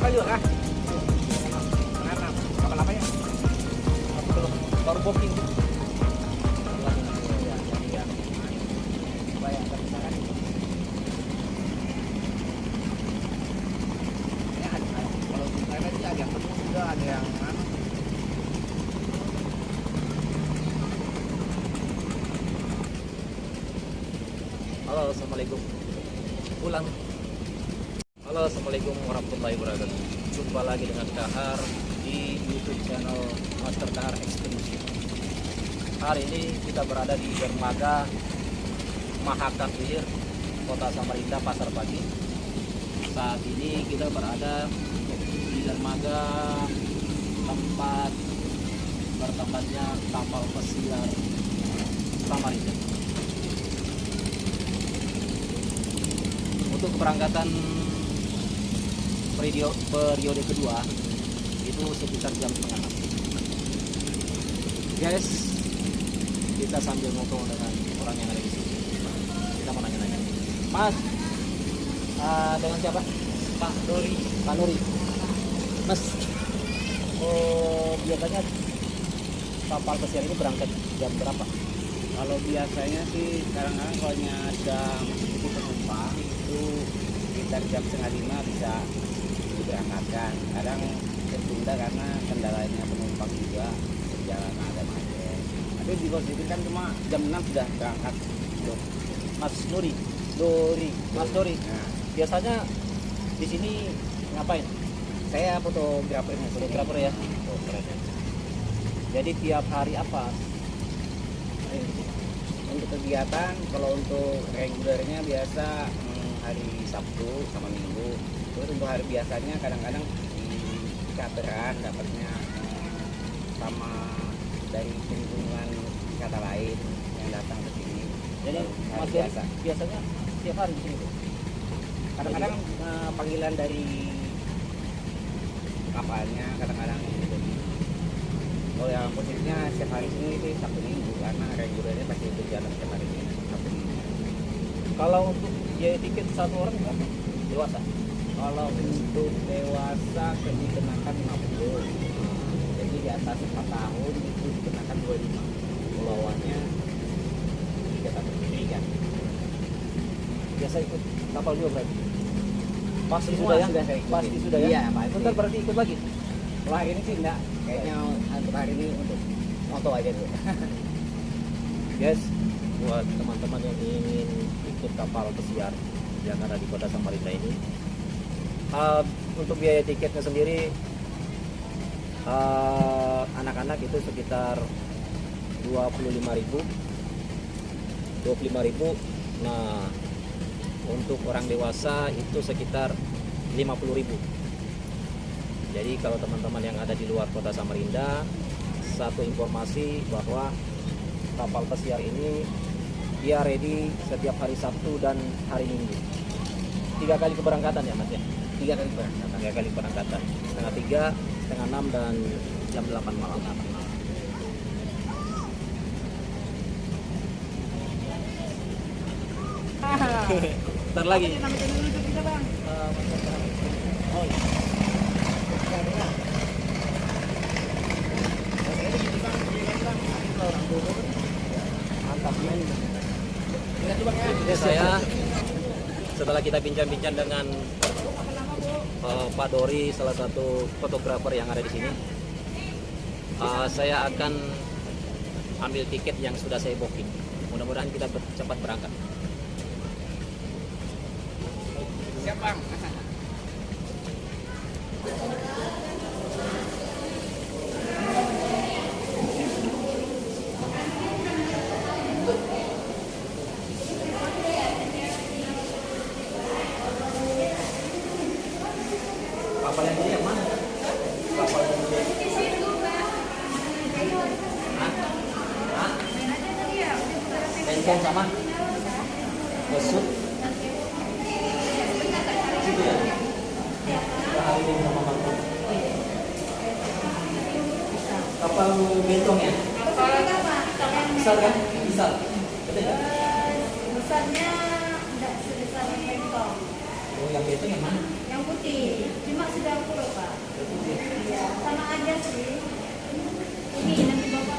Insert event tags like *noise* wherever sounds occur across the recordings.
apa yuk ah? Kenapa? Kapal apa ya? Baru booking. Halo assalamualaikum warahmatullahi wabarakatuh. Jumpa lagi dengan Kahar di YouTube channel Master Kahar Expedition hari ini kita berada di dermaga Mahakabir Kota Samarinda Pasar Pagi. Saat ini kita berada di dermaga tempat bertempatnya kapal pesiar Samarinda. Untuk keberangkatan periode, periode kedua itu sekitar jam setengah guys kita sambil ngobrol dengan orang yang ada di sini. Kita mau nanya-nanya. Mas ah, dengan siapa? Pak Dori Pak Nuri. Mas oh biasanya kapal pesiar ini berangkat jam berapa? Kalau biasanya sih kadang-kadang kalau ada sedikit penumpang itu sekitar jam setengah lima bisa diberangkatkan kadang tertunda karena kendalanya penumpang juga perjalanan ada macet. Tapi di posisi kan cuma jam 6 sudah berangkat. Tuh. Mas Nuri Dori Mas Dori nah. Biasanya di sini ngapain? Saya fotografer ya oh, keren ya. jadi tiap hari apa? Untuk kegiatan kalau untuk regulernya biasa hmm, hari Sabtu sama Minggu. Terus untuk hari biasanya kadang-kadang di kateran dapatnya hmm, sama dari kunjungan wisata lain yang datang ke sini. Jadi hari Mas biasa. biasanya tiap hari di sini kadang-kadang eh, panggilan dari kapalnya kadang-kadang gitu. kalau yang posisinya setiap hari ini sih Sabtu Minggu. Karena regulernya pasti berjalan setiap hari ini Sabtu Minggu. Kalau untuk biaya tiket satu orang berapa dewasa. Kalau untuk dewasa dikenakan 50 jadi di atas 4 tahun itu dikenakan 25 bawahnya tiga tahun tiga. Biasa ikut kapal juga berarti? Pasti Semua sudah ya? sudah saya pasti sudah ya? Iya, pasti. Bentar berarti ikut lagi? Hari ini sih enggak. Kayaknya untuk hari ini untuk moto aja dulu. Guys buat teman-teman yang ingin ikut kapal pesiar yang ada di kota Samarinda ini. Uh, untuk biaya tiketnya sendiri uh, anak-anak itu sekitar 25.000 25.000 nah untuk orang dewasa itu sekitar 50.000 jadi kalau teman-teman yang ada di luar kota Samarinda satu informasi bahwa kapal pesiar ini dia ready setiap hari Sabtu dan hari Minggu. Tiga kali keberangkatan ya mas ya? Tiga kali berangkat tiga kali keberangkatan. Setengah tiga setengah enam dan jam 8 malam. *laughs* Ntar lagi. Oh, iya. Mantap. Ini saya setelah kita bincang-bincang dengan eh, Pak Dori, salah satu fotografer yang ada di sini, eh, saya akan ambil tiket yang sudah saya booking. Mudah-mudahan kita cepat berangkat. siap bang Kapal yang ini yang mana? Kapal yang ini. Hah? Hah? Tenceng sama? Besut? Situ ya? Kita hari ini sama Bang. Kapal bentong ya? Besar kan? Besar. Betul kan? besarnya tidak sebesar yang bentong Oh, yang bentong yang mana? yang putih cuma sudah aku Yang putih. iya sama aja sih ini nanti bapak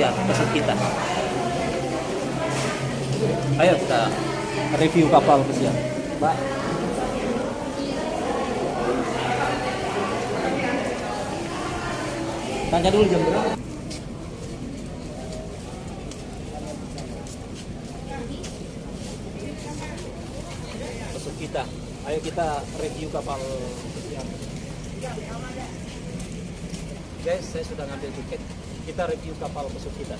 pesiar pesut kita. Ayo kita review kapal pesiar. Mbak. Tanya dulu jam berapa? Pesut kita. Ayo kita review kapal pesiar. Guys, saya sudah ngambil tiket. Kita review kapal pesut kita.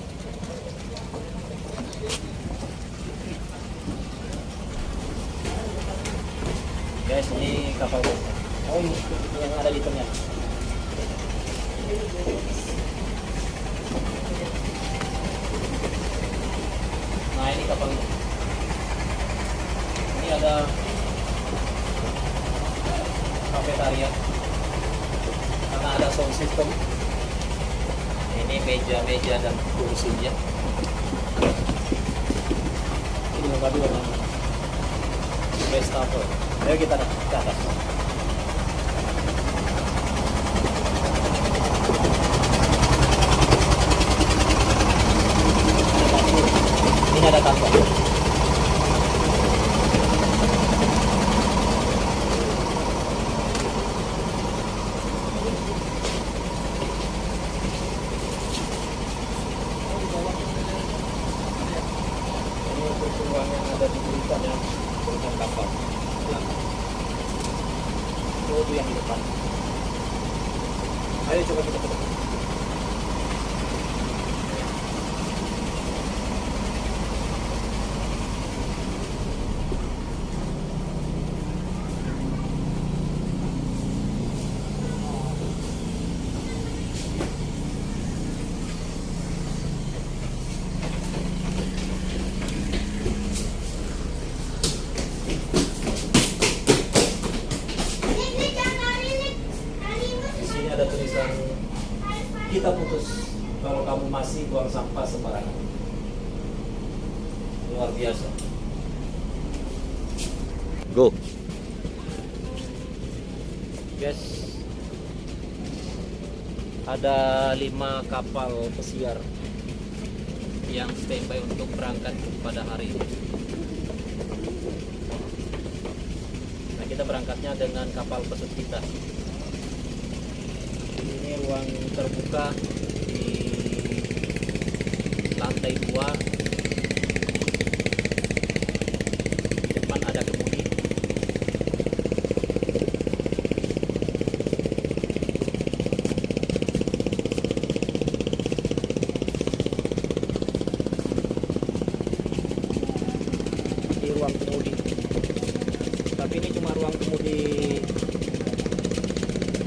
Guys, ini kapal pesut. Oh, yang ada di tengah. Nah, ini kapalnya. Ini ada kafetaria karena ada sound system meja-meja dan kursinya. Ini yang kedua namanya wastafel ayo kita ke atas ini ada kantor ini untuk ruang yang ada di buritan yang buritan kapal belakang itu tuh yang di depan ayo coba kita ke depan di sini ada tulisan kita putus kalau kamu masih buang sampah sembarangan luar biasa Go. guys ada lima kapal pesiar yang standby untuk berangkat pada hari ini. Nah kita berangkatnya dengan kapal pesut kita. Ini ruang terbuka di lantai dua di depan ada kemudi di ruang kemudi tapi ini cuma ruang kemudi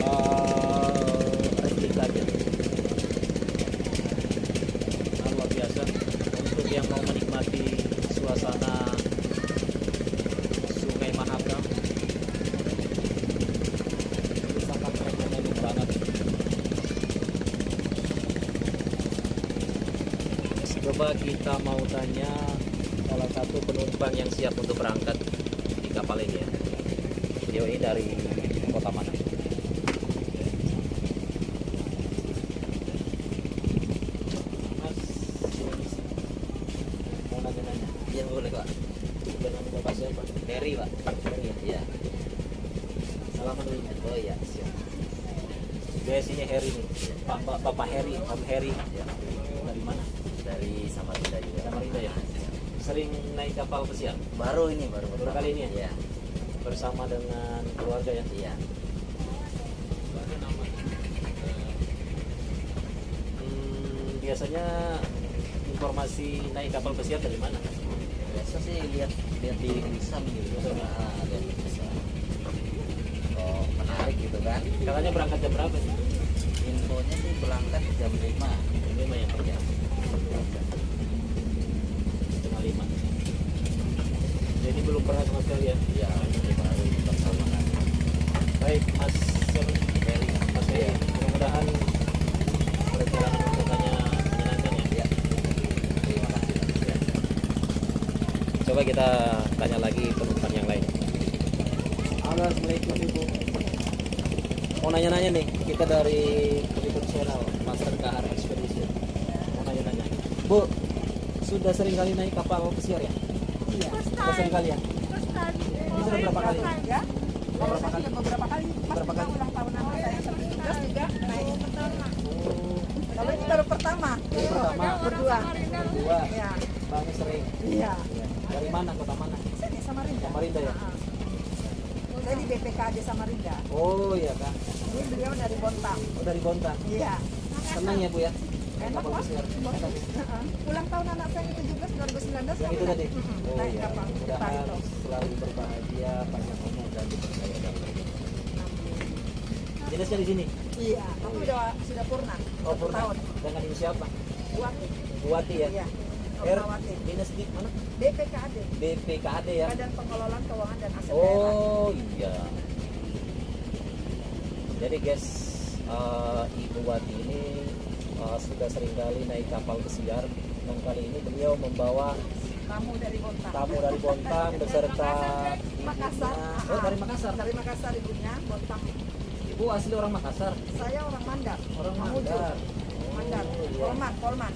uh, replika aja Nah, luar biasa untuk yang mau menikmati suasana Sungai Mahakam coba kita mau tanya salah satu penumpang yang siap untuk berangkat di kapal ini ya. Beliau ini dari kota mana? Mas, mau nanya-nanya? Iya boleh pak. Dengan bapak siapa? Pak. Ferry ya? Iya. Salaman dulu. Oh iya siap. Biasanya Harry nih. Pak, Bapak Om Harry. Ya. Dari Samarinda juga. Samarinda ya? Sering naik kapal pesiar? Baru ini baru Baru kali ini ya? Iya. Bersama dengan keluarga ya? Iya. Hmm, biasanya informasi naik kapal pesiar dari mana? Biasa sih lihat lihat di Wisam gitu. Ah, lihat di. Oh menarik gitu kan. Katanya berangkat jam berapa sih? Infonya sih berangkat jam 5 Jam lima ya? Ya. Setengah lima. Jadi belum pernah sama sekali ya? Iya, ini baru pertama kali. Baik, Mas? Ferry. Mas Ferry. Mudah-mudahan perjalanan untuk tanya menyenangkan ya. Iya. Terima kasih. Ya. Coba kita tanya lagi penumpang yang lain. Assalamualaikum Ibu. Mau nanya-nanya nih, kita dari Peliput Channel, Master nanya-nanya. Bu, sudah sering kali naik kapal pesiar ya? Iya. Sudah sering kali ya? Ini sudah berapa kali? Ya. Berapa kali? Beberapa kali. Berapa kali? ulang tahun anak saya sampai juga juga naik. Oh, Kalau ini baru pertama. Ini pertama. Berdua. berdua. Iya. Bangnya sering. Iya. Ya. Dari mana? Kota mana? Sini Samarinda. Samarinda ya? Ah. Saya di BPKD Samarinda. Oh iya kan. Ini beliau dari Bontang. Oh dari Bontang. Iya. Senang ya Bu ya? Enak lah. Ulang tahun anak saya yang 17 2019 Yang itu tadi? Oh naik iya, Barito. selalu berbahagia, banyak umur dan dipercaya dalam. Dinasnya di sini? Iya, tapi udah sudah purna. Oh purna. tahun. Dengan ibu siapa? Buat Buati ya? iya. R, dinas di mana? BPKD. BPKAD ya? Badan Pengelolaan Keuangan dan Aset Daerah. Oh iya. Jadi guys, eh, Ibu Wati ini eh, sudah sering kali naik kapal pesiar dan kali ini beliau membawa Tamu dari Bontang. tamu dari Bontang beserta Makassar. Oh dari Makassar. Dari Makassar ibunya, Bontang. Ibu asli orang Makassar. Saya orang Mandar. Orang. Mandar. Mandar. Oh, iya. Polman, Polman.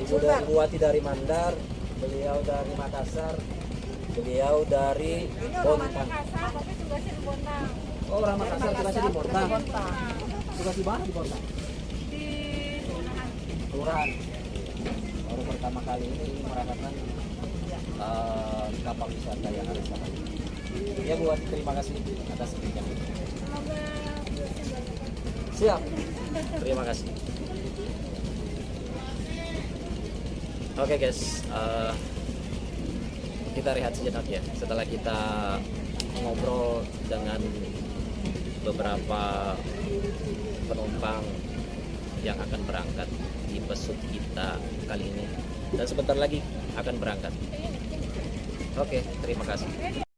Ibu dari Ibu Wati dari Mandar, beliau dari Makassar, beliau dari Bontang. Makassar, tapi tugasnya di Bontang. Oh orang Makassar tugasnya di Bontang. Tugas di mana di Bontang? Kelurahan. Baru pertama kali ini merasakan eh, kapal wisata yang ada sana. Ya Bu Wati, terima kasih atas perbincangan. Siap. Terima kasih. Oke guys, eh, kita rehat sejenak ya. Setelah kita ngobrol dengan beberapa penumpang yang akan berangkat pesut kita kali ini dan sebentar lagi akan berangkat. Oke, terima kasih.